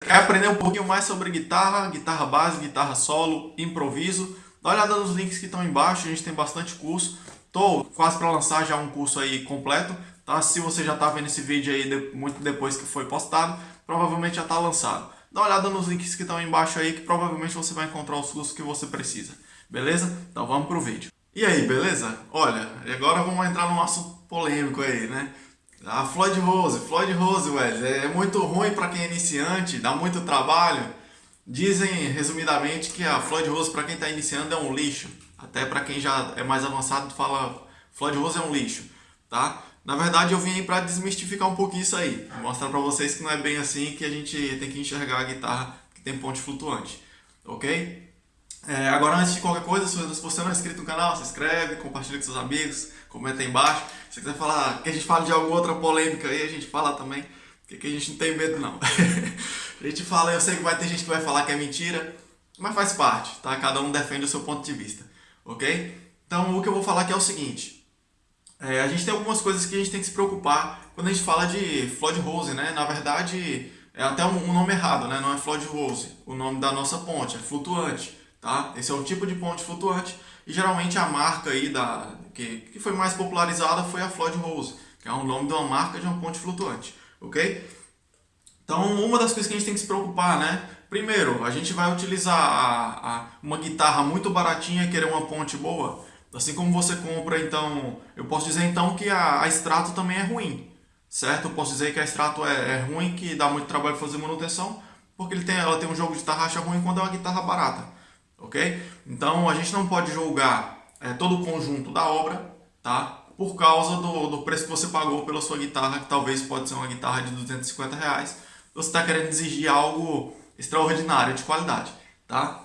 Quer aprender um pouquinho mais sobre guitarra, guitarra base, guitarra solo, improviso? Dá uma olhada nos links que estão embaixo, a gente tem bastante curso. Estou quase para lançar já um curso aí completo, tá? Se você já está vendo esse vídeo aí muito depois que foi postado, provavelmente já está lançado. Dá uma olhada nos links que estão embaixo aí, que provavelmente você vai encontrar os cursos que você precisa. Beleza? Então vamos pro vídeo. E aí, beleza? Olha, agora vamos entrar num assunto polêmico aí, né? A Floyd Rose, Floyd Rose, velho, é muito ruim para quem é iniciante, dá muito trabalho. Dizem, resumidamente, que a Floyd Rose para quem está iniciando é um lixo. Até para quem já é mais avançado fala Floyd Rose é um lixo, tá? Na verdade, eu vim para desmistificar um pouquinho isso aí. Mostrar para vocês que não é bem assim, que a gente tem que enxergar a guitarra que tem ponte flutuante, ok? É, agora, antes de qualquer coisa, se você não é inscrito no canal, se inscreve, compartilha com seus amigos, comenta aí embaixo. Se quiser falar que a gente fala de alguma outra polêmica aí, a gente fala também, porque a gente não tem medo não. a gente fala, eu sei que vai ter gente que vai falar que é mentira, mas faz parte, tá? Cada um defende o seu ponto de vista, ok? Então, o que eu vou falar aqui é o seguinte. É, a gente tem algumas coisas que a gente tem que se preocupar quando a gente fala de Floyd Rose, né? Na verdade, é até um, um nome errado, né? Não é Floyd Rose, o nome da nossa ponte, é flutuante tá? Esse é o tipo de ponte flutuante e geralmente a marca aí da, que, que foi mais popularizada foi a Floyd Rose, que é o nome de uma marca de uma ponte flutuante, ok? Então, uma das coisas que a gente tem que se preocupar, né? Primeiro, a gente vai utilizar a, a, uma guitarra muito baratinha e querer uma ponte boa. Assim como você compra, então, eu posso dizer então que a, a extrato também é ruim, certo? Eu posso dizer que a extrato é, é ruim, que dá muito trabalho fazer manutenção, porque ele tem, ela tem um jogo de tarraxa ruim quando é uma guitarra barata ok? Então a gente não pode julgar é, todo o conjunto da obra, tá? Por causa do, do, preço que você pagou pela sua guitarra, que talvez pode ser uma guitarra de 250 reais, você está querendo exigir algo extraordinário de qualidade, tá?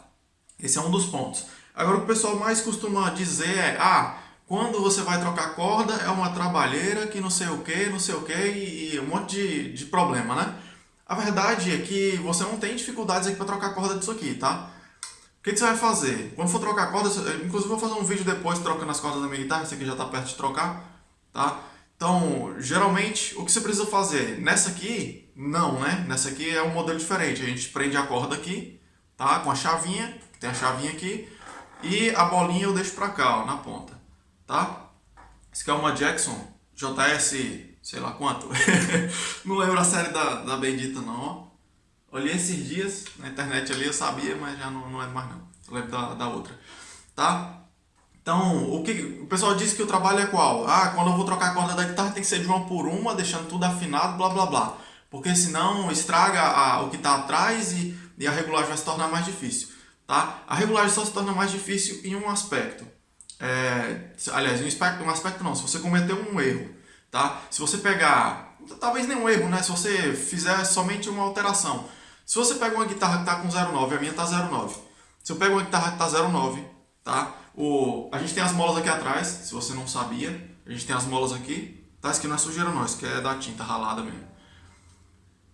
Esse é um dos pontos. Agora o pessoal mais costuma dizer é, ah, quando você vai trocar corda é uma trabalheira que não sei o que, não sei o que e, e um monte de, de problema, né? A verdade é que você não tem dificuldades aqui para trocar corda disso aqui, tá? O que, que, você vai fazer? Quando for trocar cordas, inclusive vou fazer um vídeo depois trocando as cordas da minha guitarra, esse aqui já está perto de trocar, tá? Então, geralmente, o que você precisa fazer? Nessa aqui, não, né? Nessa aqui é um modelo diferente. A gente prende a corda aqui, tá? Com a chavinha, tem a chavinha aqui, e a bolinha eu deixo pra cá, ó, na ponta, tá? Esse aqui é uma Jackson JS, sei lá quanto. não lembro a série da, da Bendita não, ó. Olhei esses dias na internet ali, eu sabia, mas já não, não é mais não. Eu lembro da, da outra. Tá? Então, o que o pessoal disse que o trabalho é qual? Ah, quando eu vou trocar a corda da guitarra tem que ser de uma por uma, deixando tudo afinado, blá blá blá. Porque senão estraga a, o que está atrás e, e a regulagem vai se tornar mais difícil. Tá? A regulagem só se torna mais difícil em um aspecto. É, aliás, um aspecto, um aspecto não, se você cometer um erro. Tá? Se você pegar, talvez nenhum erro, né? se você fizer somente uma alteração se você pega uma guitarra que está com 0,9, a minha está 0,9. Se eu pego uma guitarra que está 0,9, tá? O, a gente tem as molas aqui atrás, se você não sabia. A gente tem as molas aqui. Tá? Isso aqui não é sujeira não, isso aqui é da tinta ralada mesmo.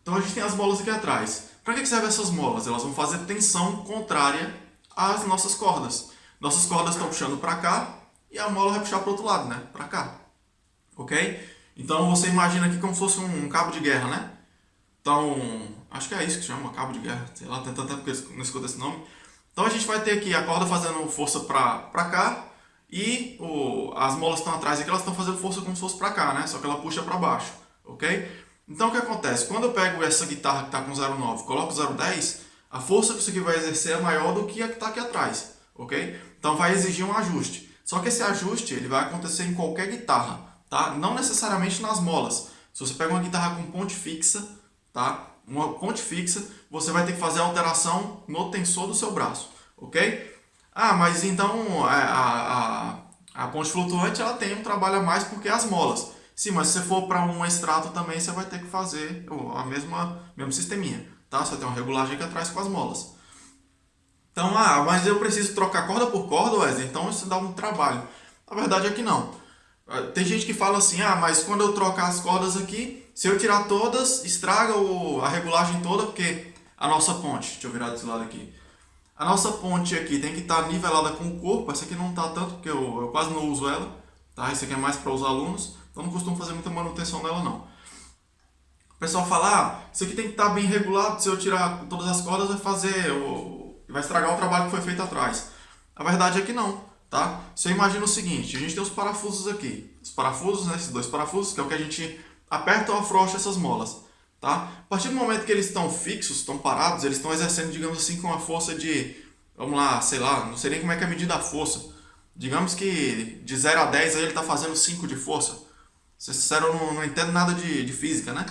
Então a gente tem as molas aqui atrás. Para que servem essas molas? Elas vão fazer tensão contrária às nossas cordas. Nossas cordas estão puxando para cá e a mola vai puxar para o outro lado, né? Para cá. Ok? Então você imagina aqui como se fosse um cabo de guerra, né? Então, acho que é isso que chama, cabo de guerra, sei lá, tem tanto tempo que eu não escuto esse nome. Então a gente vai ter aqui a corda fazendo força pra, cá e o, as molas estão atrás aqui, elas estão fazendo força como se fosse pra cá, né? Só que ela puxa pra baixo, ok? Então o que acontece? Quando eu pego essa guitarra que está com 0,9 coloco 0,10, a força que isso aqui vai exercer é maior do que a que está aqui atrás, ok? Então vai exigir um ajuste. Só que esse ajuste ele vai acontecer em qualquer guitarra, tá? Não necessariamente nas molas. Se você pega uma guitarra com ponte fixa, tá? Uma ponte fixa, você vai ter que fazer a alteração no tensor do seu braço, ok? Ah, mas então a, a, a ponte flutuante ela tem um trabalho a mais porque é as molas. Sim, mas se você for para um extrato também, você vai ter que fazer a mesma mesmo sisteminha, tá? Você tem uma regulagem aqui atrás com as molas. Então, ah, mas eu preciso trocar corda por corda, Wesley, então isso dá um trabalho. A verdade é que não. Ah, tem gente que fala assim, ah, mas quando eu trocar as cordas aqui, se eu tirar todas, estraga o, a regulagem toda, porque a nossa ponte, deixa eu virar desse lado aqui, a nossa ponte aqui tem que estar tá nivelada com o corpo, essa aqui não está tanto, porque eu, eu quase não uso ela, tá? Esse aqui é mais para os alunos, então não costumo fazer muita manutenção nela não. O pessoal fala, ah, isso aqui tem que estar bem regulado, se eu tirar todas as cordas vai fazer, vai estragar o trabalho que foi feito atrás. A verdade é que não, tá? Você imagina o seguinte, a gente tem os parafusos aqui, os parafusos, né, esses dois parafusos, que é o que a gente aperta ou afrouxa essas molas, tá? A partir do momento que eles estão fixos, estão parados, eles estão exercendo, digamos assim, com uma força de, vamos lá, sei lá, não sei nem como é que é a medida da força. Digamos que de 0 a 10 aí ele está fazendo 5 de força. Ser sincero, eu não, não entendo nada de, de física, né?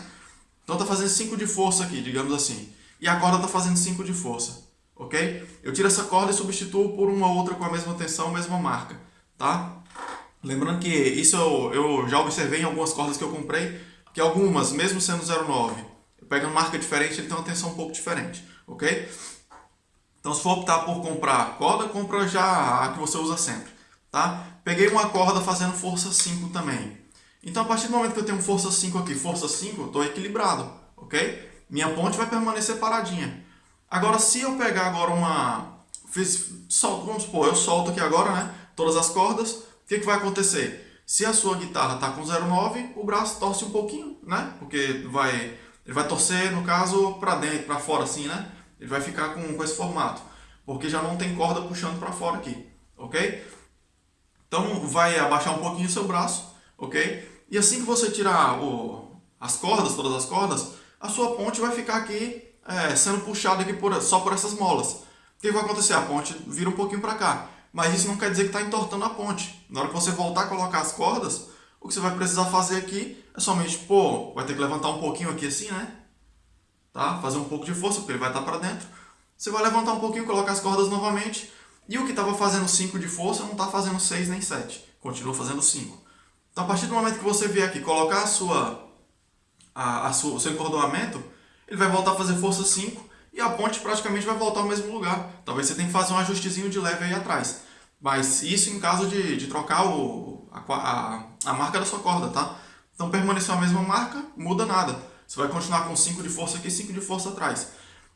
Então está fazendo 5 de força aqui, digamos assim. E a corda está fazendo 5 de força ok? Eu tiro essa corda e substituo por uma outra com a mesma tensão, mesma marca, tá? Lembrando que isso eu, eu já observei em algumas cordas que eu comprei, que algumas, mesmo sendo 0,9, eu pego uma marca diferente, ele tem uma tensão um pouco diferente, ok? Então se for optar por comprar corda, compra já a que você usa sempre, tá? Peguei uma corda fazendo força 5 também. Então a partir do momento que eu tenho força 5 aqui, força 5, eu estou equilibrado, ok? Minha ponte vai permanecer paradinha. Agora, se eu pegar agora uma... Fiz, vamos supor, eu solto aqui agora, né? Todas as cordas. O que, que vai acontecer? Se a sua guitarra está com 0,9, o braço torce um pouquinho, né? Porque vai, ele vai torcer, no caso, para dentro, para fora assim, né? Ele vai ficar com, com esse formato. Porque já não tem corda puxando para fora aqui, ok? Então, vai abaixar um pouquinho o seu braço, ok? E assim que você tirar o, as cordas, todas as cordas, a sua ponte vai ficar aqui é, sendo puxado aqui por, só por essas molas. O que vai acontecer? A ponte vira um pouquinho para cá. Mas isso não quer dizer que está entortando a ponte. Na hora que você voltar a colocar as cordas, o que você vai precisar fazer aqui é somente, pô, vai ter que levantar um pouquinho aqui assim, né? Tá? Fazer um pouco de força, porque ele vai estar para dentro. Você vai levantar um pouquinho, colocar as cordas novamente. E o que estava fazendo 5 de força não está fazendo 6 nem 7. Continua fazendo 5. Então, a partir do momento que você vier aqui colocar a sua, a, a sua, o seu encordoamento, ele vai voltar a fazer força 5 e a ponte praticamente vai voltar ao mesmo lugar. Talvez você tenha que fazer um ajustezinho de leve aí atrás. Mas isso em caso de, de trocar o, a, a, a marca da sua corda, tá? Então permaneceu a mesma marca, muda nada. Você vai continuar com 5 de força aqui e 5 de força atrás.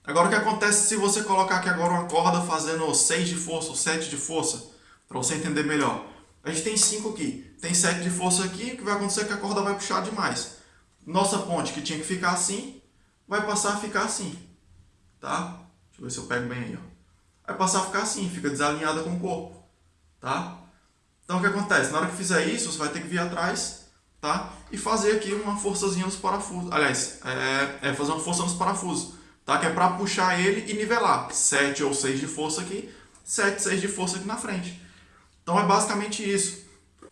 Agora o que acontece se você colocar aqui agora uma corda fazendo 6 de força ou 7 de força? Para você entender melhor. A gente tem 5 aqui, tem 7 de força aqui, o que vai acontecer é que a corda vai puxar demais. Nossa ponte que tinha que ficar assim, vai passar a ficar assim, tá? Deixa eu ver se eu pego bem aí, ó. Vai passar a ficar assim, fica desalinhada com o corpo, tá? Então o que acontece? Na hora que fizer isso, você vai ter que vir atrás, tá? E fazer aqui uma forçazinha nos parafusos. Aliás, é, é fazer uma força nos parafusos, tá? Que é para puxar ele e nivelar. 7 ou 6 de força aqui, 7, 6 de força aqui na frente. Então é basicamente isso.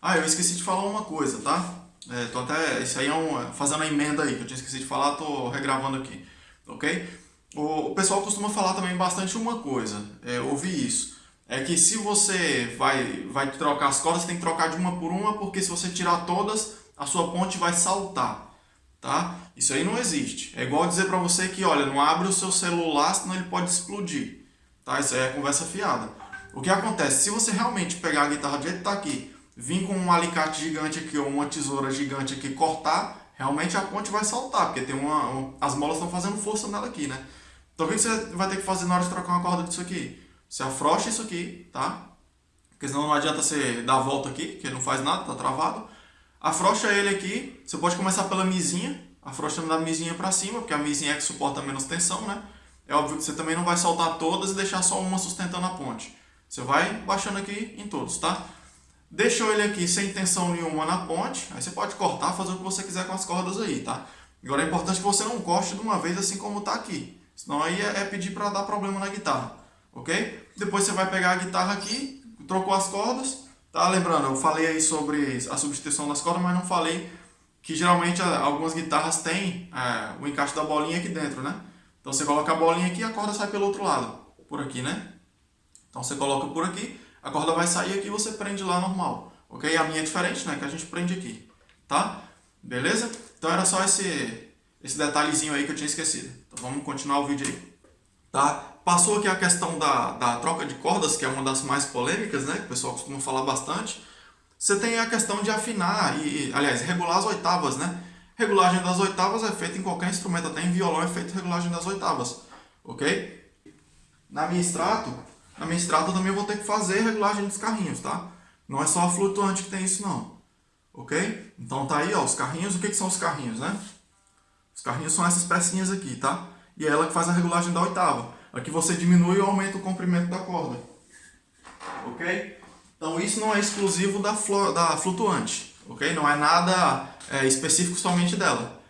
Ah, eu esqueci de falar uma coisa, tá? É, tô até, isso aí é um, fazendo a emenda aí, que eu tinha esquecido de falar, tô regravando aqui, ok? O, o pessoal costuma falar também bastante uma coisa, é, ouvi isso, é que se você vai, vai trocar as cordas, você tem que trocar de uma por uma, porque se você tirar todas, a sua ponte vai saltar, tá? Isso aí não existe. É igual dizer para você que, olha, não abre o seu celular, senão ele pode explodir, tá? Isso aí é conversa fiada. O que acontece? Se você realmente pegar a guitarra do jeito que tá aqui, vir com um alicate gigante aqui ou uma tesoura gigante aqui cortar, realmente a ponte vai saltar, porque tem uma, um, as molas estão fazendo força nela aqui, né? Então o que você vai ter que fazer na hora de trocar uma corda disso aqui? Você afrouxa isso aqui, tá? Porque senão não adianta você dar a volta aqui, que não faz nada, tá travado. Afrouxa ele aqui, você pode começar pela misinha, afrouxando da misinha para cima, porque a misinha é que suporta menos tensão, né? É óbvio que você também não vai soltar todas e deixar só uma sustentando a ponte. Você vai baixando aqui em todos, tá? Deixou ele aqui sem tensão nenhuma na ponte, aí você pode cortar, fazer o que você quiser com as cordas aí, tá? Agora é importante que você não corte de uma vez assim como está aqui, senão aí é, é pedir para dar problema na guitarra, ok? Depois você vai pegar a guitarra aqui, trocou as cordas, tá? Lembrando, eu falei aí sobre a substituição das cordas, mas não falei que geralmente algumas guitarras têm é, o encaixe da bolinha aqui dentro, né? Então você coloca a bolinha aqui e a corda sai pelo outro lado, por aqui, né? Então você coloca por aqui, a corda vai sair aqui você prende lá normal. Ok? A minha é diferente, né? Que a gente prende aqui. Tá? Beleza? Então era só esse, esse detalhezinho aí que eu tinha esquecido. Então vamos continuar o vídeo aí. Tá? Passou aqui a questão da, da troca de cordas, que é uma das mais polêmicas, né? Que o pessoal costuma falar bastante. Você tem a questão de afinar e, aliás, regular as oitavas, né? Regulagem das oitavas é feita em qualquer instrumento, até em violão é feita regulagem das oitavas, ok? Na minha extrato, na minha estrada também eu vou ter que fazer regulagem dos carrinhos, tá? Não é só a flutuante que tem isso não. Ok? Então tá aí, ó, os carrinhos. O que, que são os carrinhos, né? Os carrinhos são essas pecinhas aqui, tá? E é ela que faz a regulagem da oitava. Aqui você diminui ou aumenta o comprimento da corda. Ok? Então isso não é exclusivo da, da flutuante. Ok? Não é nada é, específico somente dela.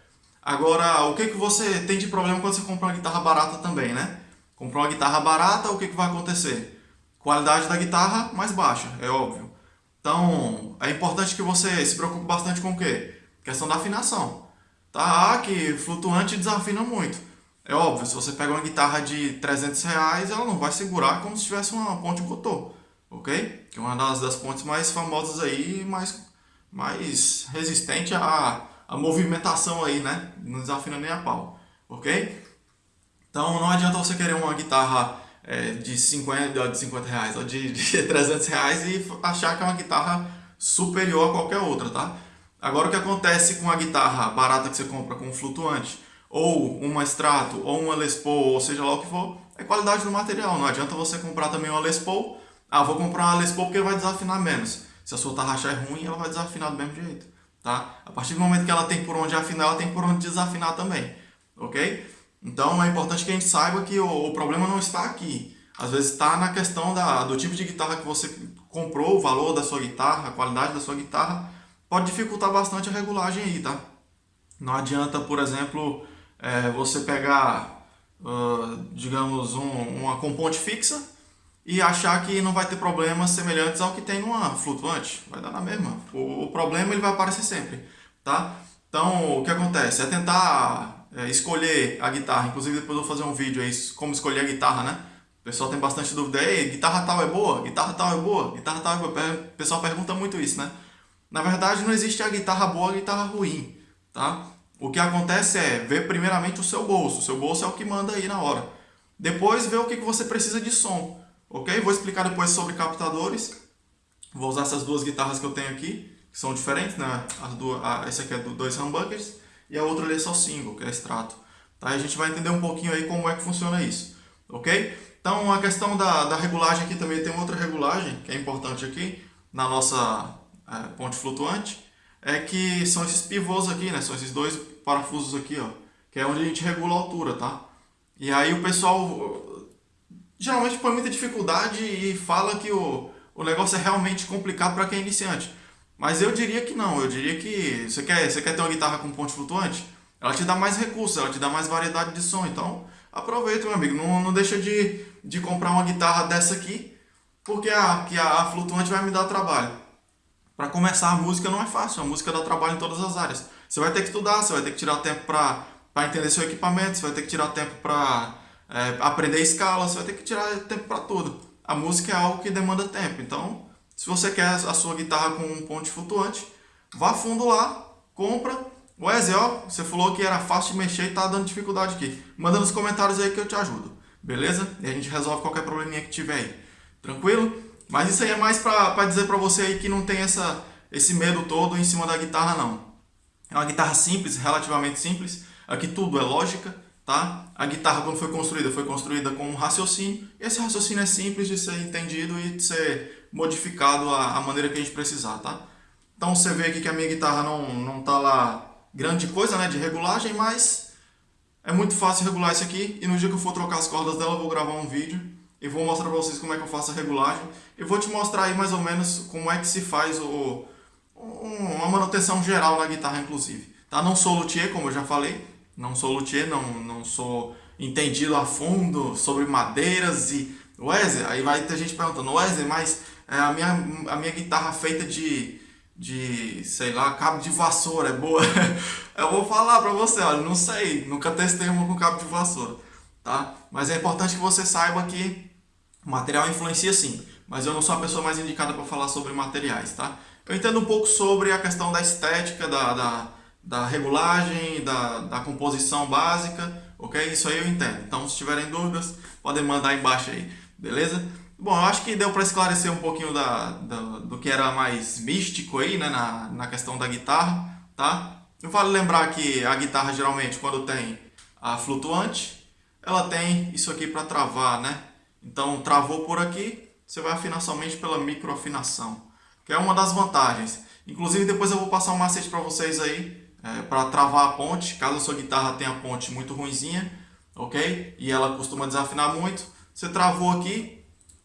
Agora, o que, que você tem de problema quando você compra uma guitarra barata também, né? Comprou uma guitarra barata, o que, que vai acontecer? Qualidade da guitarra mais baixa, é óbvio. Então, é importante que você se preocupe bastante com o quê? Questão da afinação. Tá? Ah, que flutuante desafina muito. É óbvio, se você pega uma guitarra de 300 reais, ela não vai segurar como se tivesse uma ponte Gotô, ok? Que é uma das, das pontes mais famosas aí, mais, mais resistente à, à movimentação aí, né? Não desafina nem a pau, ok? Então não adianta você querer uma guitarra é, de, 50, de 50 reais ou de, de 300 reais e achar que é uma guitarra superior a qualquer outra, tá? Agora o que acontece com a guitarra barata que você compra com um flutuante, ou uma extrato, ou uma Les Paul, ou seja lá o que for, é qualidade do material. Não adianta você comprar também uma Les Paul, ah, vou comprar uma Les Paul porque vai desafinar menos. Se a sua tarraxa é ruim, ela vai desafinar do mesmo jeito, tá? A partir do momento que ela tem por onde afinar, ela tem por onde desafinar também, ok? Então é importante que a gente saiba que o, o problema não está aqui. Às vezes está na questão da, do tipo de guitarra que você comprou, o valor da sua guitarra, a qualidade da sua guitarra, pode dificultar bastante a regulagem aí, tá? Não adianta, por exemplo, é, você pegar, uh, digamos, um, uma componente fixa e achar que não vai ter problemas semelhantes ao que tem numa flutuante. Vai dar na mesma. O, o problema ele vai aparecer sempre, tá? Então, o que acontece? É tentar é, escolher a guitarra. Inclusive, depois eu vou fazer um vídeo aí como escolher a guitarra, né? O pessoal tem bastante dúvida. Ei, guitarra tal é boa? Guitarra tal é boa? Guitarra tal é boa? O pessoal pergunta muito isso, né? Na verdade, não existe a guitarra boa a guitarra ruim, tá? O que acontece é ver primeiramente o seu bolso. O seu bolso é o que manda aí na hora. Depois ver o que você precisa de som, ok? Vou explicar depois sobre captadores. Vou usar essas duas guitarras que eu tenho aqui, que são diferentes, né? As duas, a, esse aqui é do dois humbuckers e a outra ali é só single, que é extrato. Tá? A gente vai entender um pouquinho aí como é que funciona isso, ok? Então a questão da, da regulagem aqui também tem outra regulagem que é importante aqui na nossa é, ponte flutuante, é que são esses pivôs aqui, né? São esses dois parafusos aqui, ó, que é onde a gente regula a altura, tá? E aí o pessoal geralmente põe muita dificuldade e fala que o, o negócio é realmente complicado para quem é iniciante. Mas eu diria que não, eu diria que você quer, você quer ter uma guitarra com ponte flutuante? Ela te dá mais recursos, ela te dá mais variedade de som, então aproveita, meu amigo, não, não deixa de, de comprar uma guitarra dessa aqui, porque a, que a, a flutuante vai me dar trabalho. Para começar a música não é fácil, a música dá trabalho em todas as áreas. Você vai ter que estudar, você vai ter que tirar tempo para entender seu equipamento, você vai ter que tirar tempo para é, aprender escala, você vai ter que tirar tempo para tudo. A música é algo que demanda tempo, então se você quer a sua guitarra com um ponte flutuante, vá fundo lá, compra. Wesley, ó, você falou que era fácil de mexer e tá dando dificuldade aqui. Manda nos comentários aí que eu te ajudo, beleza? E a gente resolve qualquer probleminha que tiver aí, tranquilo? Mas isso aí é mais para dizer para você aí que não tem essa, esse medo todo em cima da guitarra não. É uma guitarra simples, relativamente simples. Aqui tudo é lógica, tá? A guitarra quando foi construída, foi construída com um raciocínio. Esse raciocínio é simples de ser entendido e de ser modificado a, a maneira que a gente precisar, tá? Então você vê aqui que a minha guitarra não, não tá lá grande coisa, né, de regulagem, mas é muito fácil regular isso aqui e no dia que eu for trocar as cordas dela eu vou gravar um vídeo e vou mostrar para vocês como é que eu faço a regulagem. Eu vou te mostrar aí mais ou menos como é que se faz o, uma manutenção geral na guitarra, inclusive. Tá? Não sou luthier, como eu já falei, não sou luthier, não, não sou entendido a fundo sobre madeiras e Wesley, aí vai ter gente perguntando, Wesley, mas a, minha, a minha guitarra feita de, de, sei lá, cabo de vassoura é boa? eu vou falar pra você, olha, não sei, nunca testei uma com cabo de vassoura, tá? Mas é importante que você saiba que o material influencia sim, mas eu não sou a pessoa mais indicada para falar sobre materiais, tá? Eu entendo um pouco sobre a questão da estética, da, da, da regulagem, da, da composição básica, ok? Isso aí eu entendo. Então, se tiverem dúvidas, podem mandar aí embaixo aí. Beleza? Bom, eu acho que deu para esclarecer um pouquinho da, da, do que era mais místico aí, né, na, na questão da guitarra, tá? Eu vale lembrar que a guitarra geralmente quando tem a flutuante, ela tem isso aqui para travar, né? Então, travou por aqui, você vai afinar somente pela microafinação, que é uma das vantagens. Inclusive, depois eu vou passar um macete para vocês aí, é, para travar a ponte, caso a sua guitarra tenha a ponte muito ruinzinha, ok? E ela costuma desafinar muito. Você travou aqui,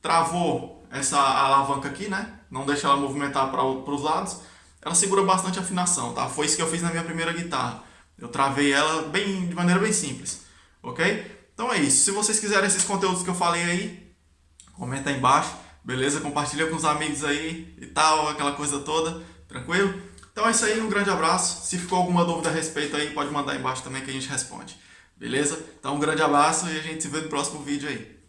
travou essa alavanca aqui, né? Não deixa ela movimentar para os lados. Ela segura bastante a afinação, tá? Foi isso que eu fiz na minha primeira guitarra. Eu travei ela bem, de maneira bem simples, ok? Então é isso. Se vocês quiserem esses conteúdos que eu falei aí, comenta aí embaixo, beleza? Compartilha com os amigos aí e tal, aquela coisa toda, tranquilo? Então é isso aí, um grande abraço. Se ficou alguma dúvida a respeito aí, pode mandar aí embaixo também que a gente responde. Beleza? Então um grande abraço e a gente se vê no próximo vídeo aí.